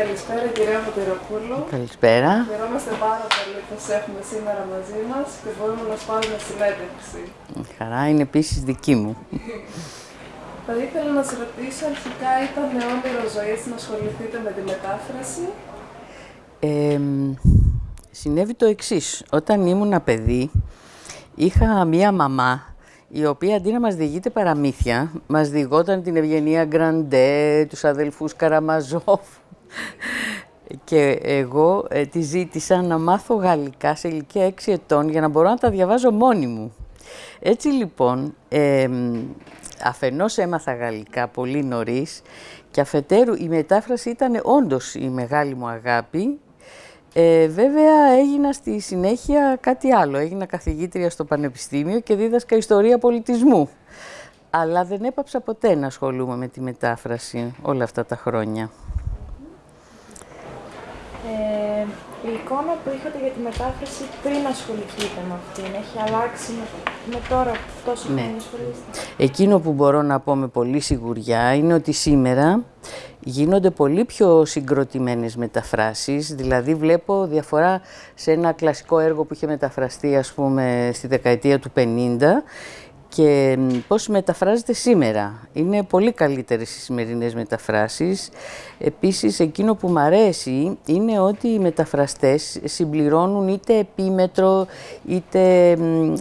Καλησπέρα κυρία Βαμπυροπούλου. Καλησπέρα. Χαιρόμαστε πάρα πολύ που σας έχουμε σήμερα μαζί μας και μπορούμε να σας πάρουμε συνέντευξη. Χαρά είναι επίσης δική μου. Θα ήθελα να σας ρωτήσω αρχικά ήταν όνειρο ζωής να ασχοληθείτε με τη μετάφραση; Ε, συνέβη το εξής. Όταν ήμουν παιδί, είχα μία μαμά η οποία αντί να μας διηγείται παραμύθια, μας διηγόταν την Ευγενία Γκραντέ, τους αδελφούς Καραμαζόφ, και εγώ ε, τη ζήτησα να μάθω γαλλικά σε ηλικία 6 ετών για να μπορώ να τα διαβάζω μόνη μου. Έτσι λοιπόν, ε, αφενός έμαθα γαλλικά πολύ νωρίς και αφετέρου η μετάφραση ήταν όντως η μεγάλη μου αγάπη. Ε, βέβαια έγινα στη συνέχεια κάτι άλλο. Έγινα καθηγήτρια στο Πανεπιστήμιο και δίδασκα ιστορία πολιτισμού. Αλλά δεν έπαψα ποτέ να ασχολούμαι με τη μετάφραση όλα αυτά τα χρόνια. η εικόνα που είχατε για τη μετάφραση πριν ασχοληθείτε με αυτήν, έχει αλλάξει με, τώρα τόσο ναι. που ασχολείστε; Εκείνο που μπορώ να πω με πολύ σιγουριά είναι ότι σήμερα γίνονται πολύ πιο συγκροτημένες μεταφράσεις, δηλαδή βλέπω διαφορά σε ένα κλασικό έργο που είχε μεταφραστεί ας πούμε στη δεκαετία του 50 και πώς μεταφράζεται σήμερα. Είναι πολύ καλύτερες οι σημερινές μεταφράσεις. Επίσης, εκείνο που μου αρέσει είναι ότι οι μεταφραστές συμπληρώνουν είτε επίμετρο, είτε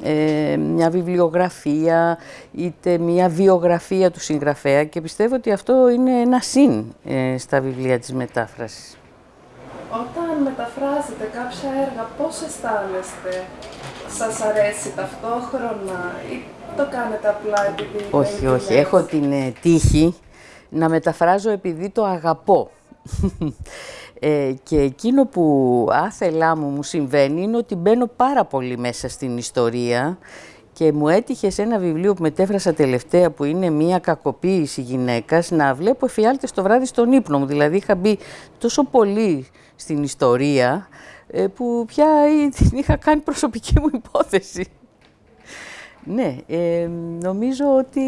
ε, μια βιβλιογραφία, είτε μια βιογραφία του συγγραφέα και πιστεύω ότι αυτό είναι ένα συν ε, στα βιβλία της μετάφρασης. Όταν μεταφράζετε κάποια έργα, πώς αισθάνεστε; σας αρέσει ταυτόχρονα ή το κάνετε απλά επειδή... Όχι, όχι. Έχω την ε, τύχη να μεταφράζω επειδή το αγαπώ. Ε, και εκείνο που άθελά μου μου συμβαίνει είναι ότι μπαίνω πάρα πολύ μέσα στην ιστορία και μου έτυχε σε ένα βιβλίο που μετέφρασα τελευταία που είναι μια κακοποίηση γυναίκας να βλέπω εφιάλτες το βράδυ στον ύπνο μου. Δηλαδή είχα μπει τόσο πολύ στην ιστορία ε, που πια την είχα κάνει προσωπική μου υπόθεση. Ναι, ε, νομίζω ότι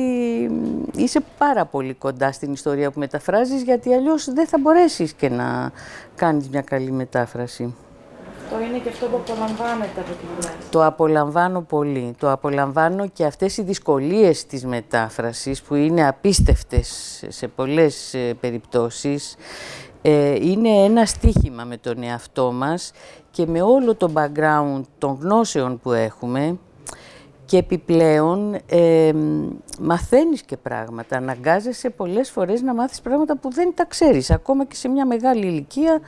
είσαι πάρα πολύ κοντά στην ιστορία που μεταφράζεις, γιατί αλλιώς δεν θα μπορέσεις και να κάνεις μια καλή μετάφραση. Το είναι και αυτό που απολαμβάνετε από τη δουλειά. Το απολαμβάνω πολύ. Το απολαμβάνω και αυτές οι δυσκολίες της μετάφρασης που είναι απίστευτες σε πολλές ε, περιπτώσεις ε, είναι ένα στίχημα με τον εαυτό μας και με όλο το background των γνώσεων που έχουμε και επιπλέον ε, και πράγματα, αναγκάζεσαι πολλές φορές να μάθεις πράγματα που δεν τα ξέρεις, ακόμα και σε μια μεγάλη ηλικία,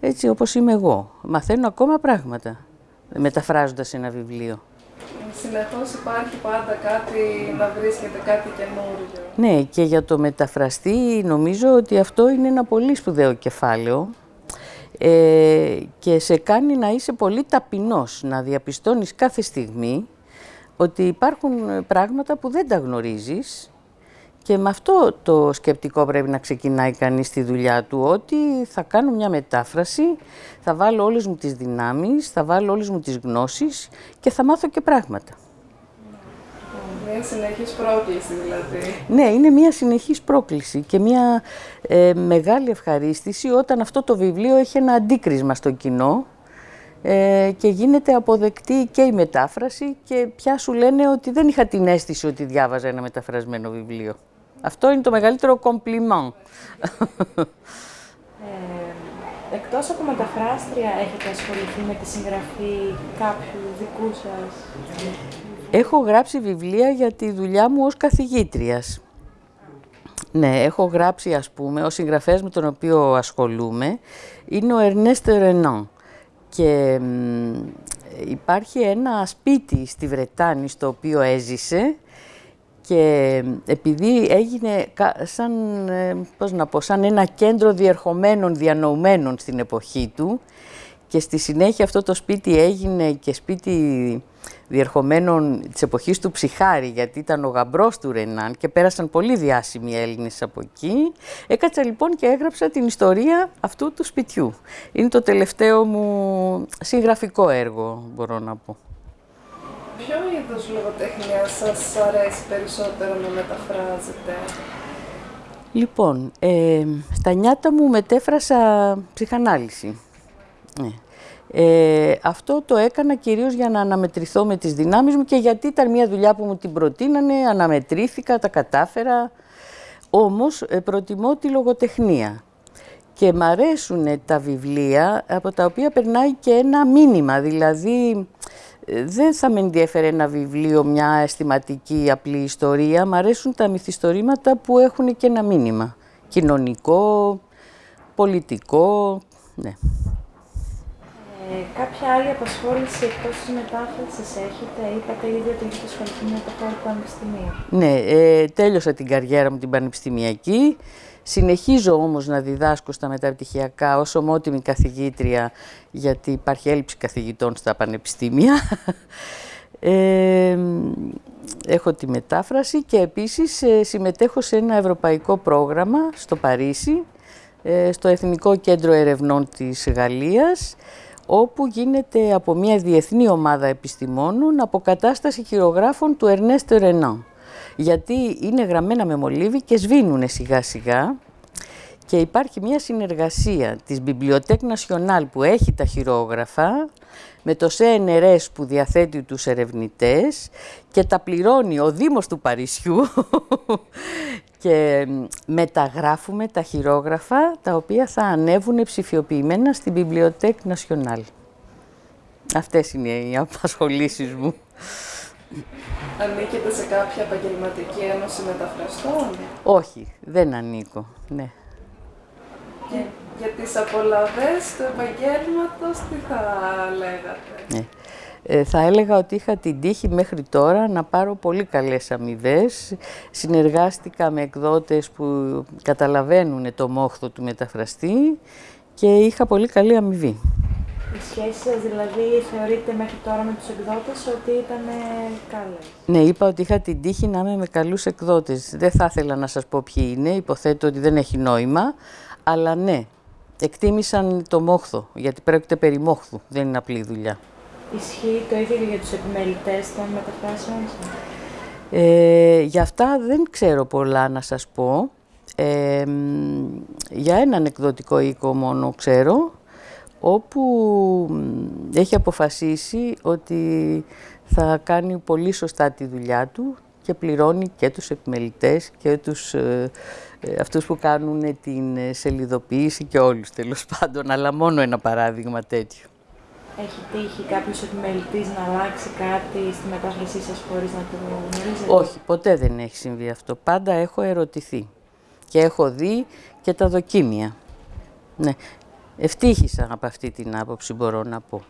έτσι όπως είμαι εγώ. Μαθαίνω ακόμα πράγματα, μεταφράζοντας ένα βιβλίο. Συνεχώς υπάρχει πάντα κάτι να βρίσκεται, κάτι καινούριο. Ναι, και για το μεταφραστή νομίζω ότι αυτό είναι ένα πολύ σπουδαίο κεφάλαιο ε, και σε κάνει να είσαι πολύ ταπεινός, να διαπιστώνεις κάθε στιγμή ότι υπάρχουν πράγματα που δεν τα γνωρίζεις και με αυτό το σκεπτικό πρέπει να ξεκινάει κανείς τη δουλειά του, ότι θα κάνω μια μετάφραση, θα βάλω όλες μου τις δυνάμεις, θα βάλω όλες μου τις γνώσεις και θα μάθω και πράγματα. Μια συνεχής πρόκληση δηλαδή. Ναι, είναι μια συνεχής πρόκληση και μια ε, μεγάλη ευχαρίστηση όταν αυτό το βιβλίο έχει ένα αντίκρισμα στο κοινό ε, και γίνεται αποδεκτή και η μετάφραση και πια σου λένε ότι δεν είχα την αίσθηση ότι διάβαζα ένα μεταφρασμένο βιβλίο. Αυτό είναι το μεγαλύτερο κομπλιμάν. Ε, εκτός από μεταφράστρια, έχετε ασχοληθεί με τη συγγραφή κάποιου δικού σας; Έχω γράψει βιβλία για τη δουλειά μου ως καθηγήτριας. Ναι, έχω γράψει, ας πούμε, ο συγγραφέας με τον οποίο ασχολούμαι είναι ο Ερνέστ Ρενάν. Και υπάρχει ένα σπίτι στη Βρετάνη στο οποίο έζησε, και επειδή έγινε σαν, ε, πώς να πω, σαν ένα κέντρο διερχομένων, διανοουμένων στην εποχή του και στη συνέχεια αυτό το σπίτι έγινε και σπίτι διερχομένων της εποχής του Ψυχάρη, γιατί ήταν ο γαμπρός του Ρενάν και πέρασαν πολύ διάσημοι Έλληνες από εκεί. Έκατσα λοιπόν και έγραψα την ιστορία αυτού του σπιτιού. Είναι το τελευταίο μου συγγραφικό έργο, μπορώ να πω. Ποιο είδος λογοτεχνία σας αρέσει περισσότερο να μεταφράζετε; Λοιπόν, ε, στα νιάτα μου μετέφρασα ψυχανάλυση. Ναι. Ε, αυτό το έκανα κυρίως για να αναμετρηθώ με τις δυνάμεις μου και γιατί ήταν μια δουλειά που μου την προτείνανε, αναμετρήθηκα, τα κατάφερα. Όμως ε, προτιμώ τη λογοτεχνία και μ' αρέσουν τα βιβλία από τα οποία περνάει και ένα μήνυμα, δηλαδή δεν θα με ενδιαφέρει ένα βιβλίο, μια αισθηματική απλή ιστορία, μ' αρέσουν τα μυθιστορήματα που έχουν και ένα μήνυμα, κοινωνικό, πολιτικό, ναι. Ε, κάποια άλλη απασχόληση εκτός της μετάφρασης έχετε, είπατε ήδη ότι έχετε ασχοληθεί με το χώρο του Πανεπιστημίου. Ναι, ε, τέλειωσα την καριέρα μου την πανεπιστημιακή. Συνεχίζω όμως να διδάσκω στα μεταπτυχιακά ως ομότιμη καθηγήτρια, γιατί υπάρχει έλλειψη καθηγητών στα πανεπιστήμια. Ε, έχω τη μετάφραση και επίσης ε, συμμετέχω σε ένα ευρωπαϊκό πρόγραμμα στο Παρίσι, ε, στο Εθνικό Κέντρο Ερευνών της Γαλλίας, όπου γίνεται από μια διεθνή ομάδα επιστημόνων αποκατάσταση χειρογράφων του Ερνέστο Ρενάν. Γιατί είναι γραμμένα με μολύβι και σβήνουν σιγά σιγά και υπάρχει μια συνεργασία της Bibliothèque Nationale που έχει τα χειρόγραφα με το CNRS που διαθέτει τους ερευνητές και τα πληρώνει ο Δήμος του Παρισιού και μεταγράφουμε τα χειρόγραφα τα οποία θα ανέβουν ψηφιοποιημένα στην Bibliothèque Nationale. Αυτές είναι οι απασχολήσεις μου. Ανήκετε σε κάποια επαγγελματική ένωση μεταφραστών; Όχι, δεν ανήκω, ναι. Και για τις απολαβές του επαγγέλματος, τι θα λέγατε; Ναι. Ε, θα έλεγα ότι είχα την τύχη μέχρι τώρα να πάρω πολύ καλές αμοιβές. Συνεργάστηκα με εκδότες που καταλαβαίνουν το μόχθο του μεταφραστή και είχα πολύ καλή αμοιβή. Οι σχέσεις σας δηλαδή θεωρείτε μέχρι τώρα με τους εκδότες ότι ήταν καλές. Ναι, είπα ότι είχα την τύχη να είμαι με καλούς εκδότες. Δεν θα ήθελα να σας πω ποιοι είναι, υποθέτω ότι δεν έχει νόημα, αλλά ναι, εκτίμησαν το μόχθο, γιατί πρόκειται περί μόχθου, δεν είναι απλή δουλειά. Ισχύει το ίδιο για τους επιμελητές των μεταφράσεων; Ε, για αυτά δεν ξέρω πολλά να σας πω. Ε, για έναν εκδοτικό οίκο μόνο ξέρω, όπου έχει αποφασίσει ότι θα κάνει πολύ σωστά τη δουλειά του και πληρώνει και τους επιμελητές και τους, ε, ε αυτούς που κάνουν την σελιδοποίηση και όλους τέλος πάντων, αλλά μόνο ένα παράδειγμα τέτοιο. Έχει τύχει κάποιος επιμελητής να αλλάξει κάτι στη μετάφρασή σας χωρίς να το γνωρίζετε; Όχι, ποτέ δεν έχει συμβεί αυτό. Πάντα έχω ερωτηθεί και έχω δει και τα δοκίμια. Ναι. Ευτύχησα από αυτή την άποψη, μπορώ να πω.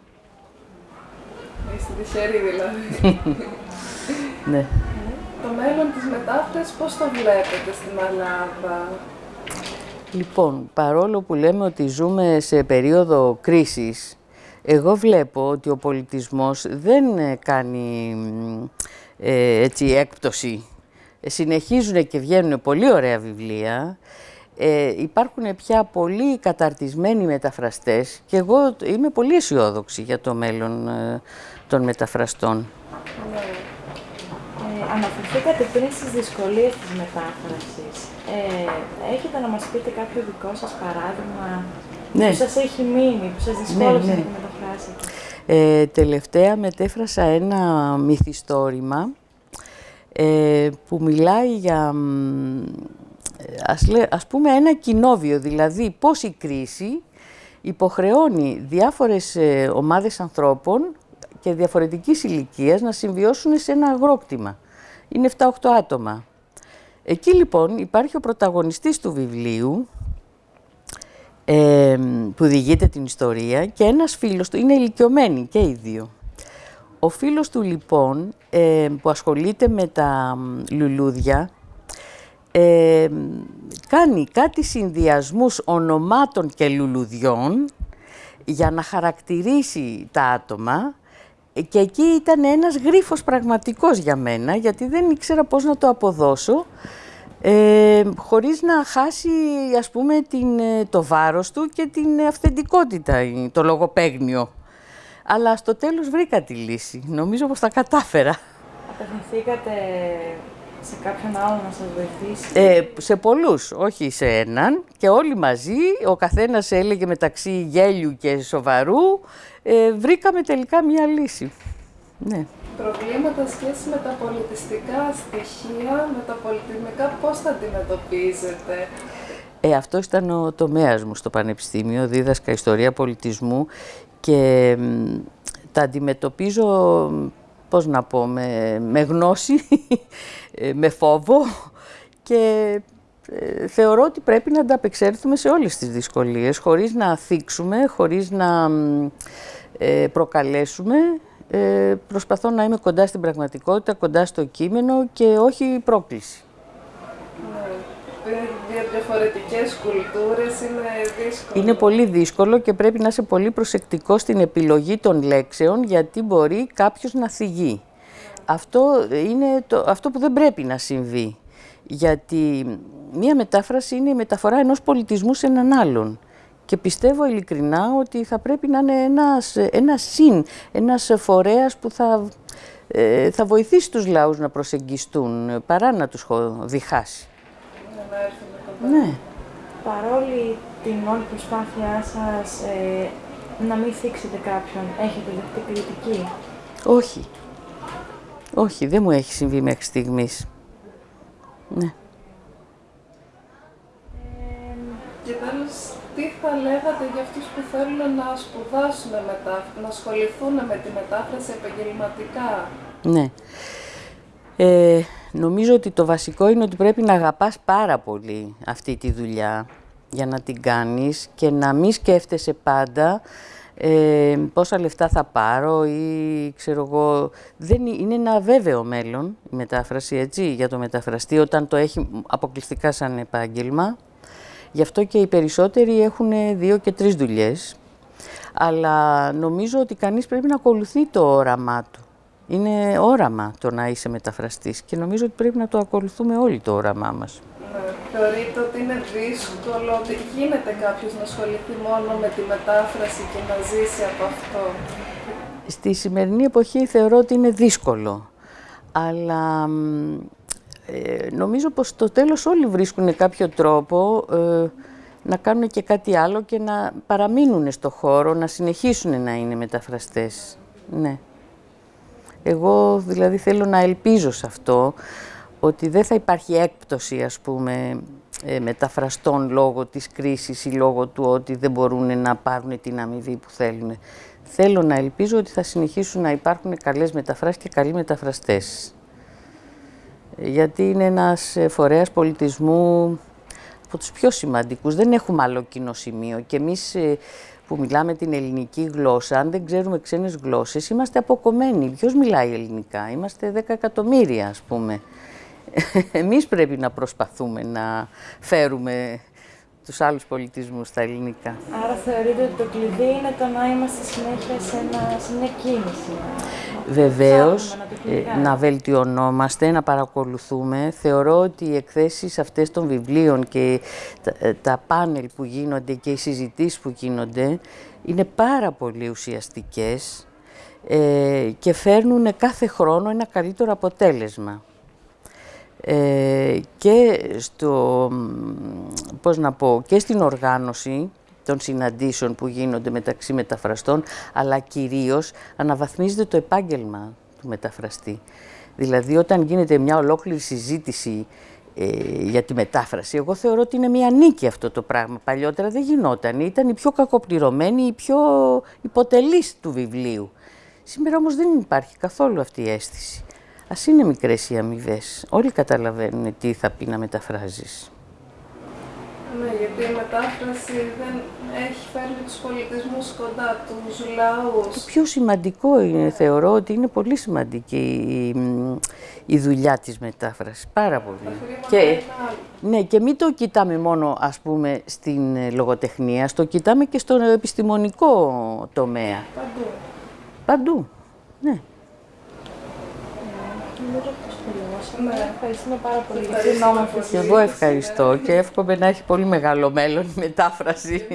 Είστε τυχεροί δηλαδή. ναι. Το μέλλον της μετάφρασης πώς το βλέπετε στην Ελλάδα; Λοιπόν, παρόλο που λέμε ότι ζούμε σε περίοδο κρίσης, εγώ βλέπω ότι ο πολιτισμός δεν κάνει ε, έτσι έκπτωση. Συνεχίζουν και βγαίνουν πολύ ωραία βιβλία. Ε, υπάρχουν πια πολύ καταρτισμένοι μεταφραστές και εγώ είμαι πολύ αισιόδοξη για το μέλλον ε, των μεταφραστών. Ναι. Ε, αναφερθήκατε πριν στις δυσκολίες της μετάφρασης. Ε, έχετε να μας πείτε κάποιο δικό σας παράδειγμα ναι. που σας έχει μείνει, που σας ναι, δυσκόλεψε ναι, ναι. να μεταφράσετε. Ε, τελευταία μετέφρασα ένα μυθιστόρημα ε, που μιλάει για, ας, ας πούμε, ένα κοινόβιο, δηλαδή πώς η κρίση υποχρεώνει διάφορες ε, ομάδες ανθρώπων και διαφορετικής ηλικίας να συμβιώσουν σε ένα αγρόκτημα. Είναι 7-8 άτομα. Εκεί λοιπόν υπάρχει ο πρωταγωνιστής του βιβλίου, που διηγείται την ιστορία και ένας φίλος του, είναι ηλικιωμένοι και οι δύο. Ο φίλος του λοιπόν που ασχολείται με τα λουλούδια κάνει κάτι συνδυασμούς ονομάτων και λουλουδιών για να χαρακτηρίσει τα άτομα και εκεί ήταν ένας γρίφος πραγματικός για μένα γιατί δεν ήξερα πώς να το αποδώσω ε, χωρίς να χάσει ας πούμε την, ε, το βάρος του και την αυθεντικότητα, το λογοπαίγνιο. Αλλά στο τέλος βρήκα τη λύση. Νομίζω πως τα κατάφερα. Απευθυνθήκατε σε κάποιον άλλο να σας βοηθήσει; Ε, σε πολλούς, όχι σε έναν. Και όλοι μαζί, ο καθένας έλεγε μεταξύ γέλιου και σοβαρού, ε, βρήκαμε τελικά μία λύση. Ναι. Προβλήματα σχέση με τα πολιτιστικά στοιχεία, με τα πολιτισμικά, πώς τα αντιμετωπίζετε; Ε, αυτό ήταν ο τομέας μου στο Πανεπιστήμιο, δίδασκα ιστορία πολιτισμού και τα αντιμετωπίζω, πώς να πω, με, γνώση, ε, με φόβο και ε, θεωρώ ότι πρέπει να ανταπεξέλθουμε σε όλες τις δυσκολίες, χωρίς να θίξουμε, χωρίς να ε, προκαλέσουμε. Ε, προσπαθώ να είμαι κοντά στην πραγματικότητα, κοντά στο κείμενο και όχι πρόκληση. Ναι, δύο διαφορετικές κουλτούρες είναι δύσκολο. Είναι πολύ δύσκολο και πρέπει να είσαι πολύ προσεκτικός στην επιλογή των λέξεων γιατί μπορεί κάποιος να θυγεί. Αυτό είναι το, αυτό που δεν πρέπει να συμβεί. Γιατί μία μετάφραση είναι η μεταφορά ενός πολιτισμού σε έναν άλλον. Και πιστεύω ειλικρινά ότι θα πρέπει να είναι ένας, ένας συν, ένας φορέας που θα, ε, θα βοηθήσει τους λαούς να προσεγγιστούν παρά να τους διχάσει. Ναι. Παρόλη την όλη προσπάθειά σας ε, να μην θίξετε κάποιον, έχετε δεχτεί κριτική; Όχι. Όχι, δεν μου έχει συμβεί μέχρι στιγμής. Ναι. και τέλος, τι θα λέγατε για αυτούς που θέλουν να σπουδάσουν μετά, να ασχοληθούν με τη μετάφραση επαγγελματικά. Ναι. Ε, νομίζω ότι το βασικό είναι ότι πρέπει να αγαπάς πάρα πολύ αυτή τη δουλειά για να την κάνεις και να μην σκέφτεσαι πάντα ε, πόσα λεφτά θα πάρω ή ξέρω εγώ, δεν είναι ένα βέβαιο μέλλον η μετάφραση έτσι για το μεταφραστή όταν το έχει αποκλειστικά σαν επάγγελμα. Γι' αυτό και οι περισσότεροι έχουν δύο και τρεις δουλειές. Αλλά νομίζω ότι κανείς πρέπει να ακολουθεί το όραμά του. Είναι όραμα το να είσαι μεταφραστής και νομίζω ότι πρέπει να το ακολουθούμε όλοι το όραμά μας. Ναι, θεωρείτε ότι είναι δύσκολο, ότι γίνεται κάποιος να ασχοληθεί μόνο με τη μετάφραση και να ζήσει από αυτό; Στη σημερινή εποχή θεωρώ ότι είναι δύσκολο. Αλλά ε, νομίζω πως στο τέλος όλοι βρίσκουν κάποιο τρόπο ε, να κάνουν και κάτι άλλο και να παραμείνουν στο χώρο, να συνεχίσουν να είναι μεταφραστές. Ναι. Εγώ δηλαδή θέλω να ελπίζω σε αυτό, ότι δεν θα υπάρχει έκπτωση ας πούμε ε, μεταφραστών λόγω της κρίσης ή λόγω του ότι δεν μπορούν να πάρουν την αμοιβή που θέλουν. Θέλω να ελπίζω ότι θα συνεχίσουν να υπάρχουν καλές μεταφράσεις και καλοί μεταφραστές γιατί είναι ένας ε, φορέας πολιτισμού από τους πιο σημαντικούς. Δεν έχουμε άλλο κοινό σημείο και εμείς ε, που μιλάμε την ελληνική γλώσσα, αν δεν ξέρουμε ξένες γλώσσες, είμαστε αποκομμένοι. Ποιος μιλάει ελληνικά, είμαστε 10 εκατομμύρια ας πούμε. Εμείς πρέπει να προσπαθούμε να φέρουμε τους άλλους πολιτισμούς στα ελληνικά. Άρα θεωρείτε ότι το κλειδί είναι το να είμαστε συνέχεια σε, ένα, σε μια κίνηση. Βεβαίως, να, ε, να βελτιωνόμαστε, να παρακολουθούμε. Θεωρώ ότι οι εκθέσεις αυτές των βιβλίων και τα, ε, τα πάνελ που γίνονται και οι συζητήσεις που γίνονται είναι πάρα πολύ ουσιαστικές ε, και φέρνουν κάθε χρόνο ένα καλύτερο αποτέλεσμα. Ε, και στο, πώς να πω, και στην οργάνωση των συναντήσεων που γίνονται μεταξύ μεταφραστών, αλλά κυρίως αναβαθμίζεται το επάγγελμα του μεταφραστή. Δηλαδή, όταν γίνεται μια ολόκληρη συζήτηση ε, για τη μετάφραση, εγώ θεωρώ ότι είναι μια νίκη αυτό το πράγμα. Παλιότερα δεν γινόταν, ήταν η πιο κακοπληρωμένη, η πιο υποτελής του βιβλίου. Σήμερα όμως δεν υπάρχει καθόλου αυτή η αίσθηση. Α είναι μικρές οι αμοιβές. Όλοι καταλαβαίνουν τι θα πει να μεταφράζεις. Ναι, γιατί η μετάφραση δεν έχει φέρει τους πολιτισμούς κοντά, τους λαούς. Το πιο σημαντικό είναι, θεωρώ, ότι είναι πολύ σημαντική η, η δουλειά της μετάφρασης. Πάρα πολύ. Και, ναι, και μην το κοιτάμε μόνο, ας πούμε, στην ε, λογοτεχνία, στο κοιτάμε και στον επιστημονικό τομέα. Παντού. Παντού, ναι. Ναι, ευχαριστούμε πάρα πολύ. Για την όμορφη Και εγώ ευχαριστώ και εύχομαι να έχει πολύ μεγάλο μέλλον η μετάφραση.